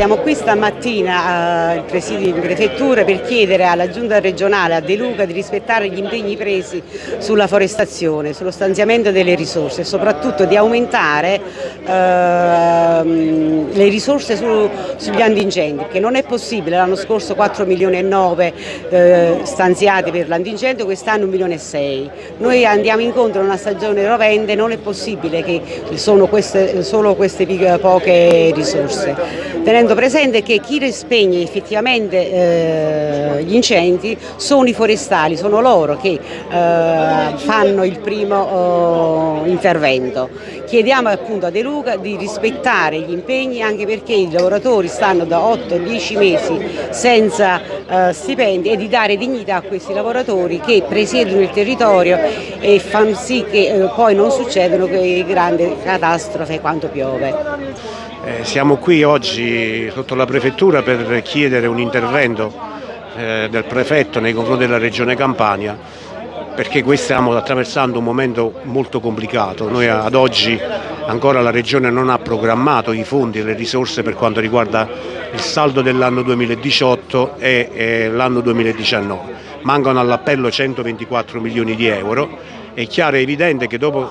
Siamo qui stamattina al presidio di prefettura per chiedere alla giunta regionale a De Luca di rispettare gli impegni presi sulla forestazione, sullo stanziamento delle risorse e soprattutto di aumentare ehm, le risorse su, sugli antincendi, che non è possibile, l'anno scorso 4 milioni e 9 eh, stanziati per l'antincendio, quest'anno 1 milione e 6. Noi andiamo incontro a una stagione rovente, non è possibile che sono queste, solo queste poche risorse tenendo presente che chi spegne effettivamente eh, gli incendi sono i forestali, sono loro che eh, fanno il primo eh, intervento. Chiediamo appunto a De Luca di rispettare gli impegni anche perché i lavoratori stanno da 8-10 mesi senza eh, stipendi e di dare dignità a questi lavoratori che presiedono il territorio e fanno sì che eh, poi non succedano grandi catastrofe quando piove. Eh, siamo qui oggi sotto la prefettura per chiedere un intervento eh, del prefetto nei confronti della regione Campania perché stiamo attraversando un momento molto complicato. Noi ad oggi ancora la regione non ha programmato i fondi e le risorse per quanto riguarda il saldo dell'anno 2018 e, e l'anno 2019. Mancano all'appello 124 milioni di euro. È chiaro e evidente che dopo,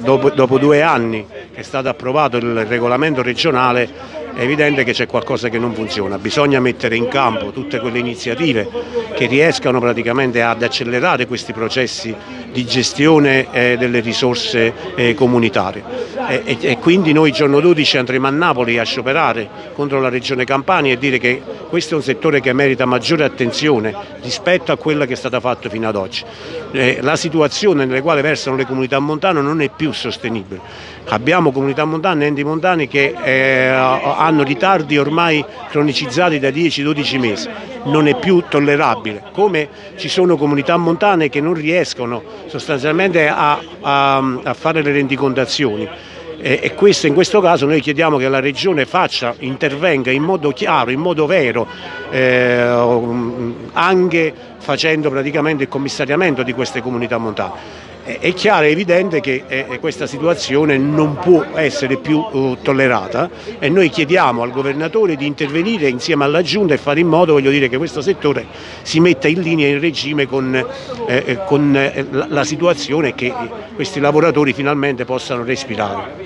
dopo, dopo due anni è stato approvato il regolamento regionale è evidente che c'è qualcosa che non funziona, bisogna mettere in campo tutte quelle iniziative che riescano praticamente ad accelerare questi processi di gestione eh, delle risorse eh, comunitarie e, e, e, quindi noi il giorno 12 andremo a Napoli a scioperare contro la regione Campania e dire che questo è un settore che merita maggiore attenzione rispetto a quella che è stata fatta fino ad oggi. Eh, la situazione nelle quali versano le comunità montane non è più sostenibile. Abbiamo comunità montane e enti montani che eh, hanno ritardi ormai cronicizzati da 10-12 mesi, non è più tollerabile, come ci sono comunità montane che non riescono sostanzialmente a, a, a fare le rendicontazioni. E questo, in questo caso noi chiediamo che la Regione faccia, intervenga in modo chiaro, in modo vero, eh, anche facendo praticamente il commissariamento di queste comunità montane è chiaro e evidente che eh, questa situazione non può essere più uh, tollerata e noi chiediamo al governatore di intervenire insieme alla Giunta e fare in modo dire, che questo settore si metta in linea in regime con, eh, eh con la situazione e che questi lavoratori finalmente possano respirare.